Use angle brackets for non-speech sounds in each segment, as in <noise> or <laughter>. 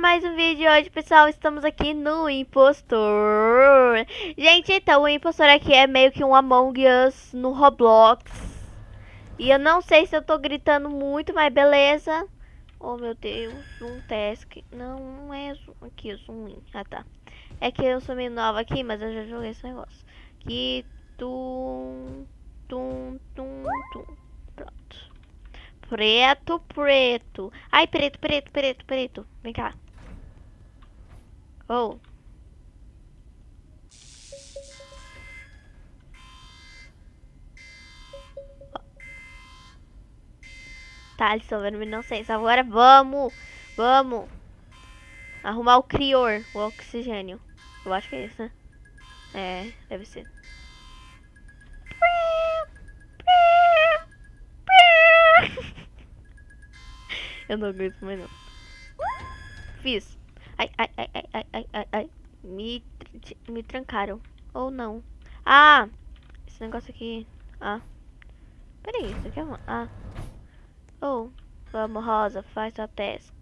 Mais um vídeo hoje, pessoal. Estamos aqui no Impostor. Gente, então, o Impostor aqui é meio que um Among Us no Roblox. E eu não sei se eu tô gritando muito, mas beleza. Oh, meu Deus, um task. Não, não é aqui, o zoom. Ah, tá. É que eu sou meio nova aqui, mas eu já joguei esse negócio. Aqui, tum, tum, tum, tum. Pronto. Preto, preto. Ai, preto, preto, preto, preto. Vem cá. Oh. Tá, eles estão vendo inocência. Agora vamos, vamos. Arrumar o crior, o oxigênio. Eu acho que é isso, né? É, deve ser. <laughs> Eu não aguento mais não. Fiz. Ai, ai, ai, ai, ai, ai, ai. Me, me trancaram. Ou não. Ah! Esse negócio aqui. Ah. Peraí, isso aqui é uma... Ah. Oh. Vamos, Rosa, faz sua task.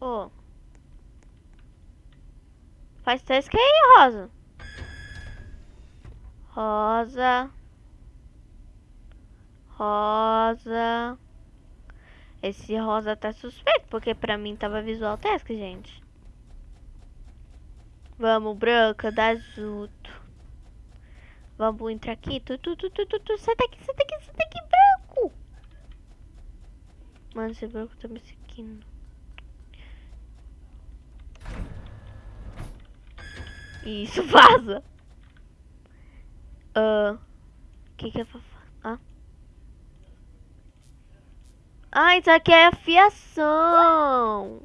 Oh. Faz task aí, Rosa. Rosa. Rosa. Esse rosa tá suspeito, porque pra mim tava visual task, gente. Vamos, branca, dá junto. Vamos entrar aqui. Tu, tu, tu, tu, tu, tu. Sai daqui, sai daqui, sai daqui, branco. Mano, esse branco tá me seguindo. Isso, <laughs> vaza. Ah. Uh, que que eu vou Ah. Isso aqui é fiação.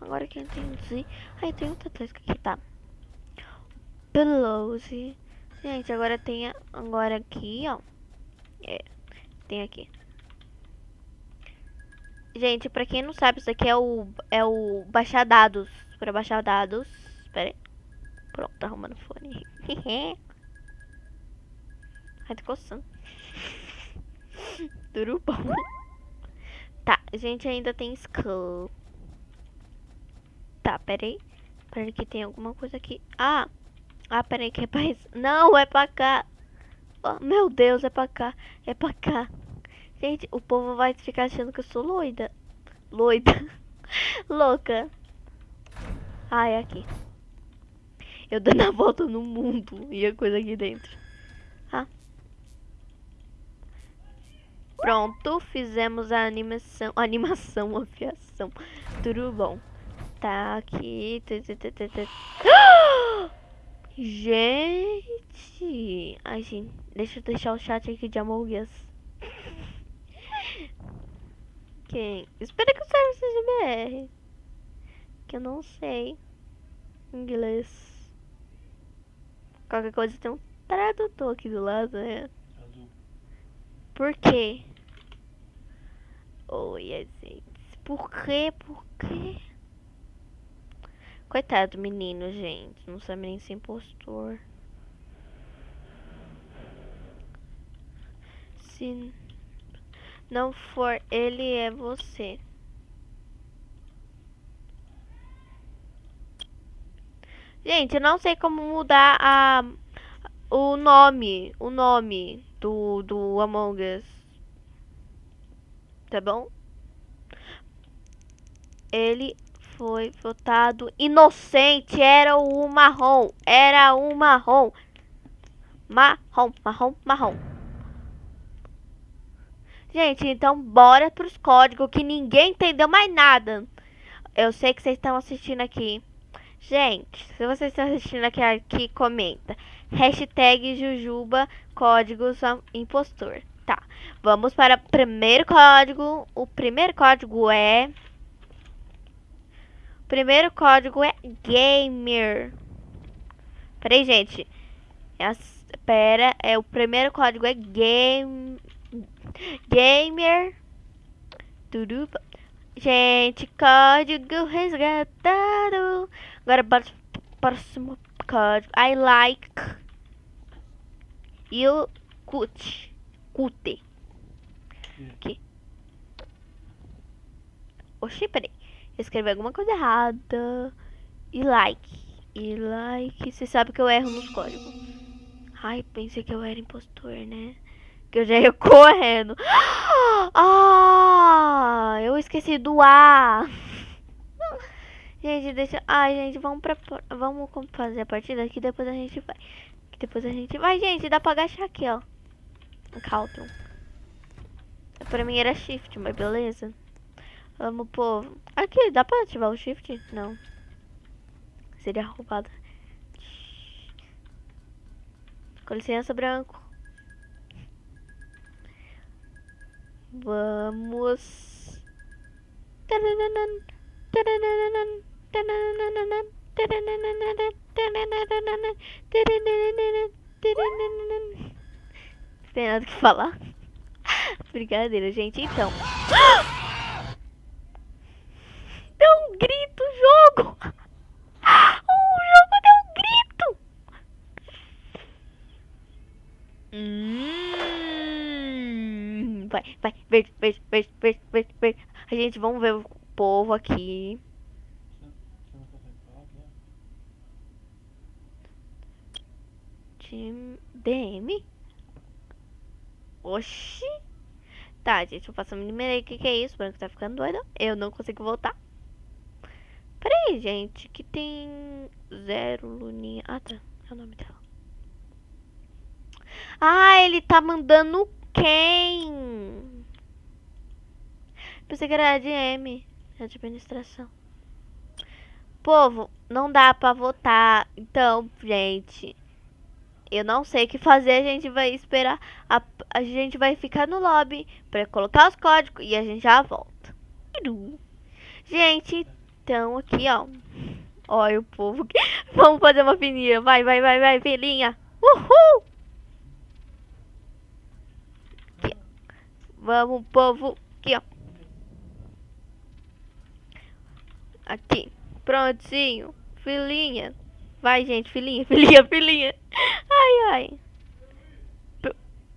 Agora que eu entendi. Ai, tem outra coisa aqui, tá. Pelouse. Gente, agora tem agora aqui, ó. É, tem aqui. Gente, pra quem não sabe, isso aqui é o, é o baixar dados. Pra baixar dados. Espera aí. Pronto, tá arrumando fone. <laughs> Ai, tá coçando. <laughs> Tá, a gente ainda tem skull. Tá, peraí. Peraí que tem alguma coisa aqui. Ah! Ah, peraí que é pra isso. Não, é pra cá. Oh, meu Deus, é pra cá. É pra cá. Gente, o povo vai ficar achando que eu sou loida. Loida. <laughs> Louca. Ah, é aqui. Eu dando a volta no mundo e a coisa aqui dentro. Ah. Pronto, fizemos a animação, <laughs> animação, afiação. Tudo bom. Tá aqui. <gasps> Gente. Ai, gente. Deixa eu deixar o chat aqui de Among Us. <laughs> Quem? Espera que o server seja BR. Que eu não sei. Inglês. Qualquer coisa tem um tradutor aqui do lado, né? Por quê? Oi, gente. Por quê? Por quê? Coitado do menino, gente. Não sabe nem ser impostor. Se não for ele, é você. Gente, eu não sei como mudar a o nome, o nome do do Among Us tá bom? Ele foi votado inocente, era o marrom, era o marrom. Marrom, marrom, marrom. Gente, então bora pros códigos que ninguém entendeu mais nada. Eu sei que vocês estão assistindo aqui. Gente, se vocês estão assistindo aqui, aqui comenta. Hashtag Jujuba Códigos Impostor. Tá, vamos para o primeiro código. O primeiro código é... O primeiro código é gamer. Peraí, gente. Espera, é, o primeiro código é game... Gamer. Tudo... Gente, código resgatado. Agora, para o próximo código. I like... You cut. Cute. Aqui. Oxi, peraí. Eu escrevi alguma coisa errada. E like. E like. Você sabe que eu erro nos códigos. Ai, pensei que eu era impostor, né? Que eu já ia <laughs> correndo. Ah, eu esqueci do A. <laughs> Gente, deixa. Ai, gente, vamos pra. Vamos fazer a partida que depois a gente vai. Que depois a gente vai, gente. Dá pra agachar aqui, ó. O Calton. Pra mim era shift, mas beleza. Vamos, povo. Aqui, dá pra ativar o shift? Não. Seria roubado. Com licença, branco. Vamos. Tem nada que falar. <laughs> Brincadeira, gente. Então. <gasps> Deu um grito jogo! <gasps> O jogo deu um grito! Hum, vai, vai, verde, verde, verde, verde, verde, verde. A gente, vamos ver o povo aqui. Time DM? Oxi! Tá, gente, eu faço a mínima O que, que é isso? O branco tá ficando doido. Eu não consigo voltar. Peraí, gente, que tem zero luninha. Ah, tá. É o nome dela. Ah, ele tá mandando quem? Pensei que era ADM, administração. Povo, não dá pra votar. Então, gente, eu não sei o que fazer. A gente vai esperar. A, a gente vai ficar no lobby pra colocar os códigos e a gente já volta. Gente, então, aqui, ó. Olha o povo. <laughs> Vamos fazer uma fininha. Vai, vai, vai, vai, filhinha. Uhul! Aqui, Vamos, povo. Aqui, ó. Aqui. Prontinho. Filhinha. Vai, gente. Filhinha, <laughs> filhinha, filhinha.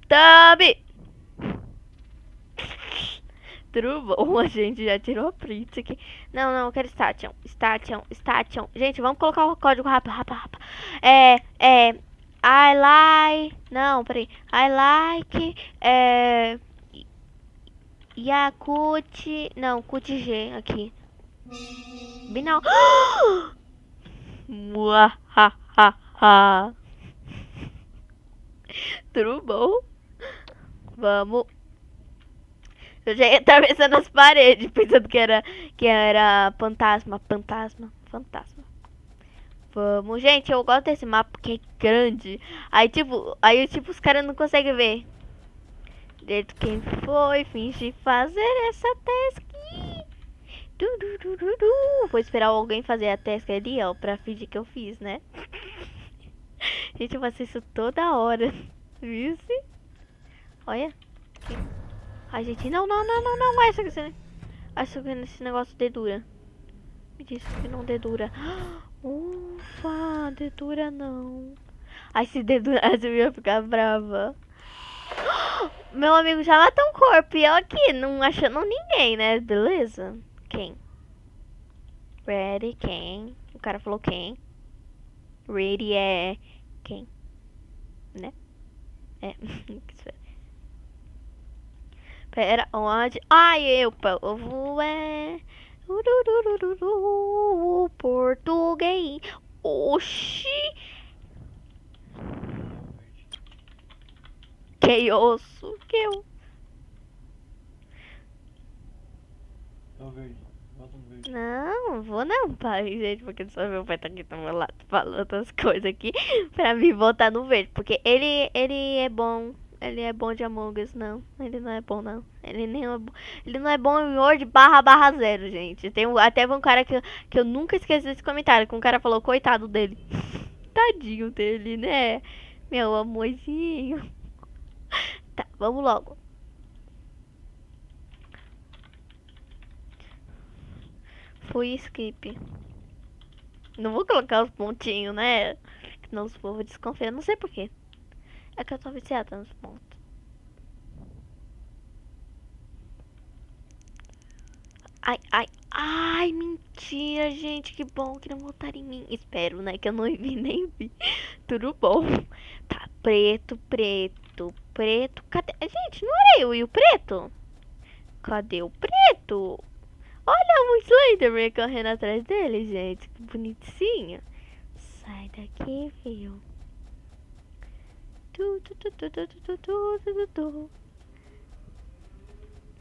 Tabi! Tudo a <laughs> gente já tirou a print aqui. Não, não, eu quero station. Station, station. Gente, vamos colocar o código rápido, rápido, rápido. É, é. I like. Não, peraí. I like. É. Yakut. Não, Kut G aqui. Binal. <gasps> Muahaha. Tudo? Vamos. Eu já ia atravessando <laughs> as paredes, pensando que era, que era fantasma, fantasma, fantasma. Vamos, gente, eu gosto desse mapa porque é grande. Aí, tipo, aí, tipo, os caras não conseguem ver. Desde quem foi, finge fazer essa task. Du, du, du. Vou esperar alguém fazer a task ali, ó, pra fingir que eu fiz, né? <laughs> gente, eu faço isso toda hora. <laughs> Viu? Olha. Ai, gente, não, não, não, não, não, essa que Acho que esse negócio dedura. Me disse que não dedura. <gasps> Ufa, dedura não. Ai, se dedurasse <laughs> eu ia ficar brava. <gasps> Meu amigo já matou um corpo e eu aqui, não achando ninguém, né? Beleza? Quem? Ready, quem? O cara falou quem? Ready é quem? Né? É. <laughs> Pera, onde? Ai, eu, povo, é... Ururururu, português. Oxi. Que osso. Que eu... Não, vou não, pai, gente, porque só meu pai tá aqui do meu lado falando outras coisas aqui pra me voltar no verde, porque ele, ele é bom ele é bom de Among Us, não. Ele não é bom, não. Ele nem é bom. Ele não é bom em Word barra barra zero, gente. Tem até um cara que, que eu nunca esqueci desse comentário. Que um cara falou, coitado dele. <laughs> Tadinho dele, né? Meu amorzinho. <laughs> Tá, vamos logo. Fui skip. Não vou colocar os pontinhos, né? Senão os povos desconfiam. Não sei porquê. É que eu tô viciada nos pontos. ai, ai, ai, mentira, gente, que bom que não votaram em mim. Espero, né, que eu não <laughs> vi nem vi. Tudo bom. Tá, preto, preto, preto. Cadê? Gente, não era eu e o preto? Cadê o preto? Olha o Slenderman correndo atrás dele, gente. Que bonitinho. Sai daqui, viu?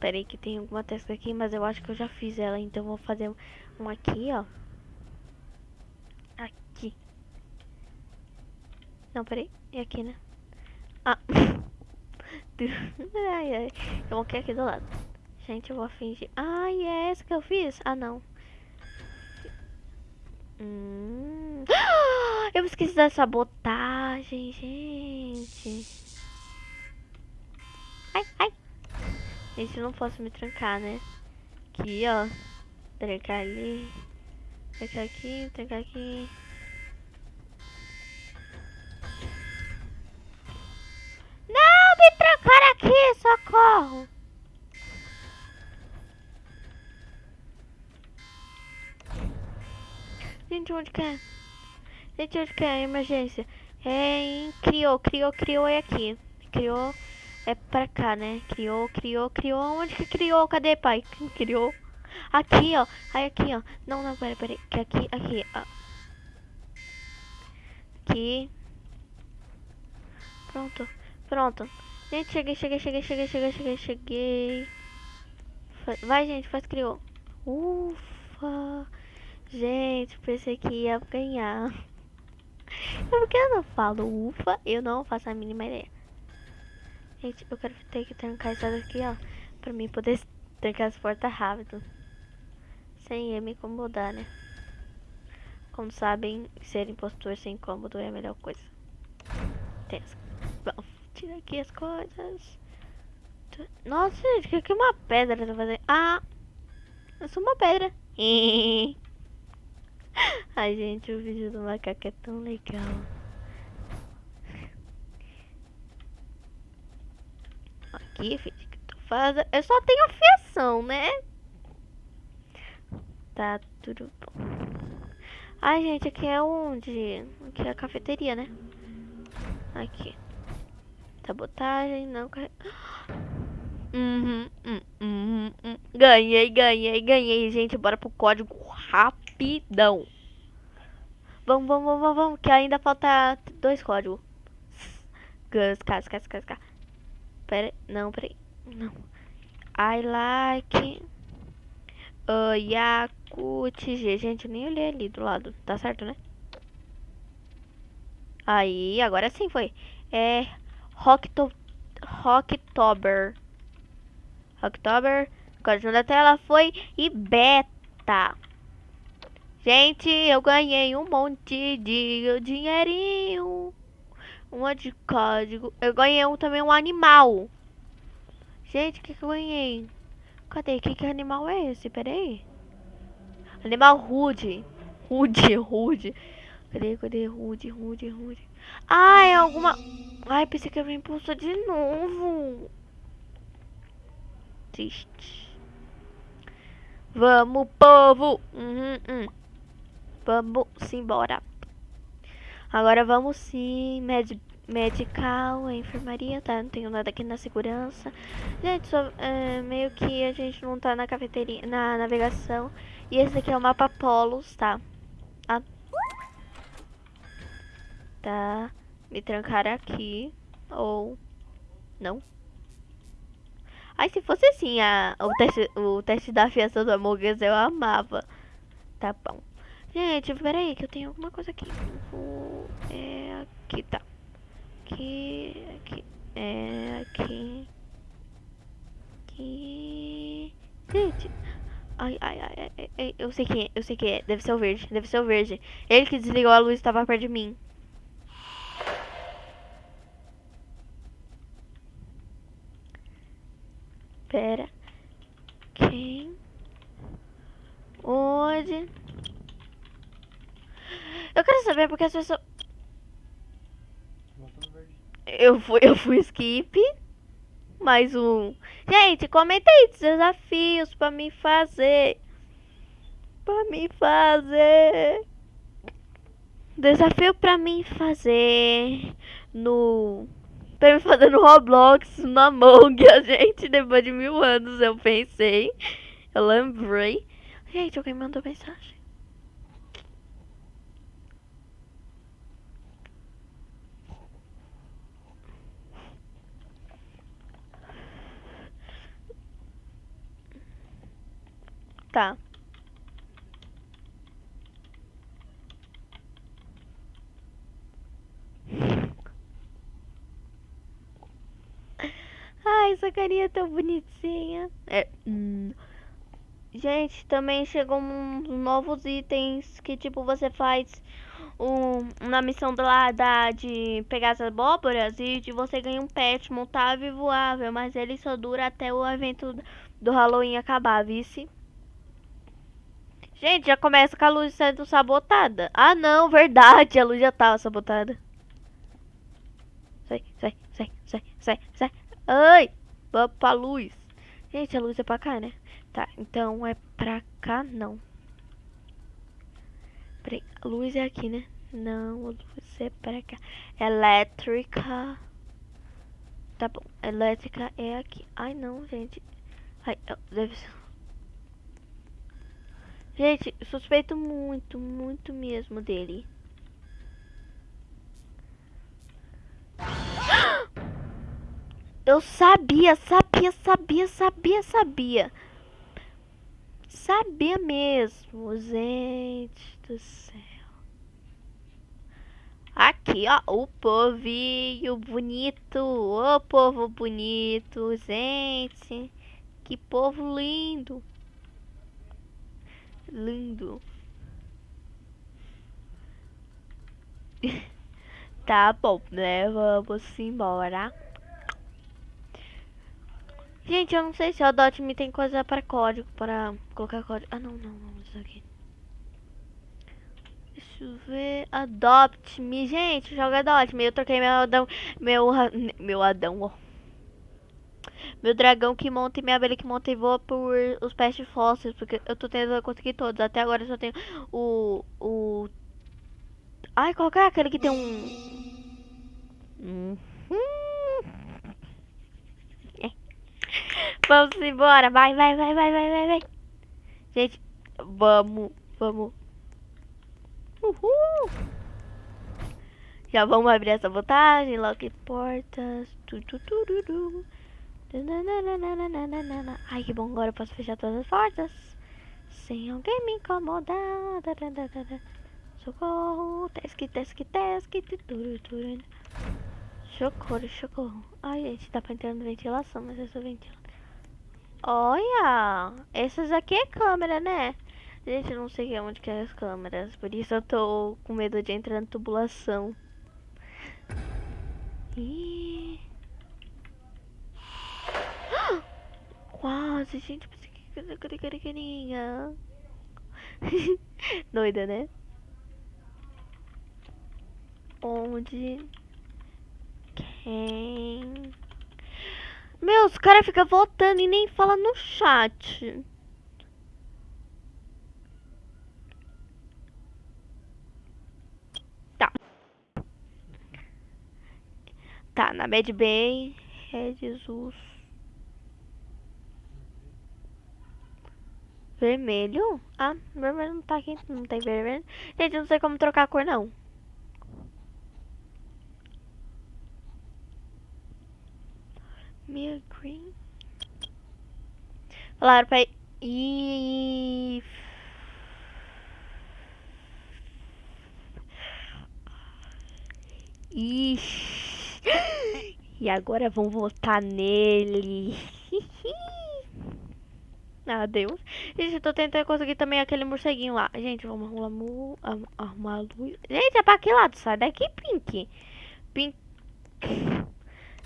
Peraí que tem alguma testa aqui, mas eu acho que eu já fiz ela, então vou fazer um aqui, ó. Aqui. Não, peraí. É aqui, né? Ah. <laughs> ai, ai. Eu vou aqui, do lado. Gente, eu vou fingir. Ah, é essa que eu fiz? Ah, não. Hum. <gasps> Eu esqueci da sabotagem, gente. Ai, ai. Gente, eu não posso me trancar, né? Aqui, ó. Trancar ali. Trancar aqui, trancar aqui. Não, me trancar aqui, socorro. Gente, onde que é? Gente, onde que é? Emergência. É em... Criou, criou, criou é aqui. Criou... É pra cá, né? Criou, criou, criou. Onde que criou? Cadê, pai? Criou? Aqui, ó. Aí, aqui, ó. Não, não, pera, pera. Que aqui, aqui, ó. Aqui. Pronto. Pronto. Gente, cheguei, cheguei, cheguei, cheguei, cheguei, cheguei, cheguei. Vai, gente, faz criou. Ufa. Gente, pensei que ia ganhar. Porque eu não falo ufa, eu não faço a mínima ideia. Gente, eu quero ter que trancar isso daqui, ó. Pra mim poder trancar as portas rápido. Sem me incomodar, né? Como sabem, ser impostor sem incômodo é a melhor coisa. Tenso. Vamos tirar aqui as coisas. Nossa, gente, o que é uma pedra tá fazendo? Ah! Eu sou uma pedra. <laughs> <laughs> Ai, gente, o vídeo do macaco é tão legal. aqui, filho, que. Eu só tenho fiação, né? Tá tudo bom. Ai, gente, aqui é onde? Aqui é a cafeteria, né? Aqui. Sabotagem, não. <gasps> Uhum, uhum, uhum, uhum. Ganhei, ganhei, ganhei, gente. Bora pro código rapidão. Vamos, vamos, vamos, vamos, que ainda falta dois códigos. Gus, cas, cas, cas, cas. Pera, não, peraí. Não. I like uh, Yakut G. Gente, eu nem olhei ali do lado. Tá certo, né? Aí, agora sim foi. É Rockto Rocktober. Rocktober. Código da tela foi e beta. Gente, eu ganhei um monte de dinheirinho. Uma de código. Eu ganhei um, também um animal. Gente, o que, que eu ganhei? Cadê? Que, que animal é esse? Pera aí. Animal rude. Rude, <laughs> rude. Cadê, cadê? Rude, rude, rude. Ah, é alguma... Ai, pensei que eu me impulsou de novo. Triste. Vamos, povo. Uhum, uhum. Vamos embora. Agora vamos sim, med medical, enfermaria, tá? Não tenho nada aqui na segurança. Gente, só, é, meio que a gente não tá na cafeteria, na navegação. E esse aqui é o mapa Polos, tá? Ah. Tá. Me trancar aqui. Ou... Não. Ai, se fosse assim, a, o, teste, o teste da fiança do Among Us, eu amava. Tá bom. Gente, peraí, que eu tenho alguma coisa aqui. Vou... É aqui, tá. Aqui, aqui, é aqui. Aqui. Gente. Ai, ai, ai, ai, ai, eu sei quem é, eu sei quem é. Deve ser o verde, deve ser o verde. Ele que desligou a luz estava perto de mim. Pera. Quem? Onde? Eu quero saber porque as pessoas. Eu fui, eu fui skip. Mais um. Gente, comenta aí desafios pra me fazer. Pra me fazer. Desafio pra mim fazer no. Pra me fazer no Roblox, no Among <laughs> a gente, depois de mil anos eu pensei. Eu lembrei. Gente, alguém mandou mensagem. Tá. Ai, essa carinha é tão bonitinha. É, hum. Gente, também chegou uns novos itens que tipo você faz um, na missão lá da, de pegar as abóboras e de você ganha um pet montável e voável, mas ele só dura até o evento do Halloween acabar, vice? Gente, já começa com a luz sendo sabotada. Ah não, verdade, a luz já tava sabotada. Sai, sai, sai, sai, sai, sai. Ai, vamos pra luz. Gente, a luz é pra cá, né? Tá, então é pra cá, não. Peraí, a luz é aqui, né? Não, a luz é pra cá. Elétrica. Tá bom, elétrica é aqui. Ai, não, gente. Ai, deve ser... Gente, suspeito muito, muito mesmo dele. <gasps> Eu sabia, sabia, sabia, sabia, sabia. Sabia mesmo, gente do céu. Aqui, ó, o povinho bonito, o povo bonito, gente. Que povo lindo. Lindo. <laughs> tá bom, né? Vamos embora. Gente, eu não sei se o Adopt Me tem coisa para código, para colocar código. Ah, não, não, não, isso aqui. Deixa eu ver. Adopt Me. Gente, joga Adopt Me. Eu troquei meu Adão. Meu, meu Adão, ó. Meu dragão que monta e minha abelha que monta e voa por os peste fósseis. Porque eu tô tentando conseguir todos. Até agora eu só tenho o. o... Ai, qual é aquele que tem um. Hum. <laughs> Vamos embora. Vai, vai, vai, vai, vai, vai, vai. Gente, vamos, vamos. Uhul. Já vamos abrir essa botagem. Lock portas. Tu, tu, tu, tu, tu. Ai, que bom. Agora eu posso fechar todas as portas. Sem alguém me incomodar. Socorro. Tesque, tesque, tesque. Socorro, socorro. Ai, gente, dá pra entrar na ventilação, mas eu sou. Olha, essas aqui é câmera, né? Gente, eu não sei onde que é as câmeras, por isso eu tô com medo de entrar na tubulação. Ih. Quase, gente, que <laughs> Doida, né? Onde? Quem? Meu, os caras ficam votando e nem fala no chat. Tá. Tá, na Bad Bay, é Jesus. Vermelho? Ah, vermelho não tá aqui, não tem vermelho. Gente, não sei como trocar a cor não. Mia Green. Falaram pra ir. Ixi. <gasps> E agora vão votar nele. ah, <laughs> Deus. Gente, eu tô tentando conseguir também aquele morceguinho lá. Gente, vamos arrumar, arrumar a luz. Gente, é pra que lado? Sai daqui, Pink. Pink.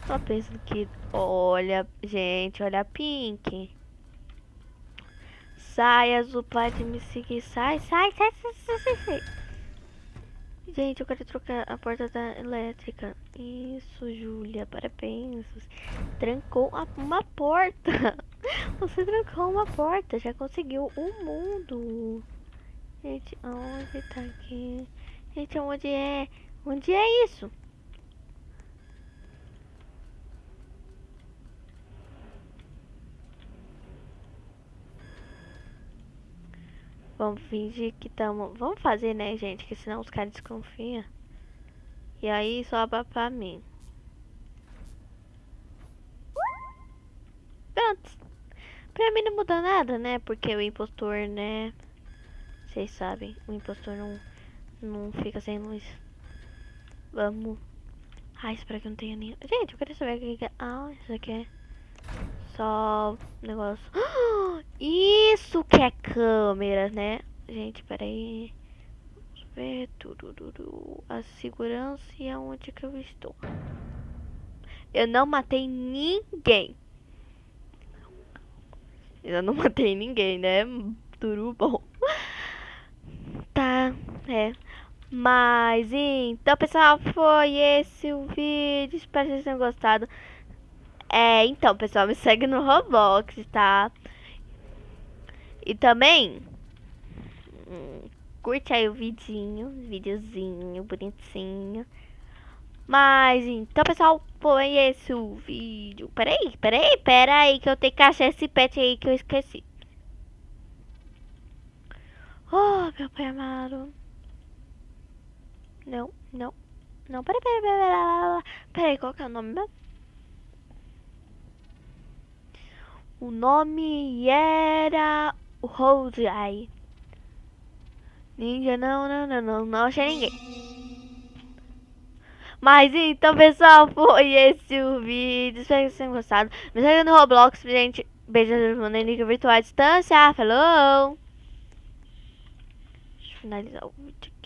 Só penso que... Olha, gente, olha a Pink. Sai, azul, pode me seguir. Sai, sai, sai, sai, sai, sai. Gente, eu quero trocar a porta da elétrica. Isso, Júlia, parabéns. Trancou uma porta. <laughs> Você trancou uma porta, já conseguiu o um mundo. Gente, onde tá aqui? Gente, onde é? Onde é isso? Vamos fingir que estamos... Vamos fazer, né, gente? Que senão os caras desconfiam. E aí sobra pra mim. Pronto. Pra mim não muda nada, né? Porque o impostor, né? Vocês sabem, o impostor não, não fica sem luz. Vamos. Ai, espero que não tenha nenhum. Gente, eu quero saber o que é. Ah, isso aqui é só negócio. <gasps> Isso que é câmera, né? Gente, peraí. Vamos ver A segurança e aonde que eu estou. Eu não matei ninguém. Eu não <laughs> matei ninguém, né? Tudo bom. <laughs> Tá, é. Mas então, pessoal, foi esse o vídeo. Espero que vocês tenham gostado. É, então, pessoal, me segue no Roblox, tá? E também hum, curte aí o vidinho, videozinho bonitinho. Mas então, pessoal, foi esse o vídeo. Peraí, peraí, peraí, que eu tenho que achar esse pet aí que eu esqueci. Oh, meu pai amado. Não, não, não, peraí, peraí, peraí, peraí, peraí, qual que é o nome meu? O nome era o Rose Eye. Ninja, não, não, não, não, não achei ninguém. Mas então, pessoal, foi esse o vídeo. Espero que vocês tenham gostado. Me segue no Roblox, gente. Beijos, Monelica Virtual à Distância. Falou! Deixa eu finalizar o vídeo.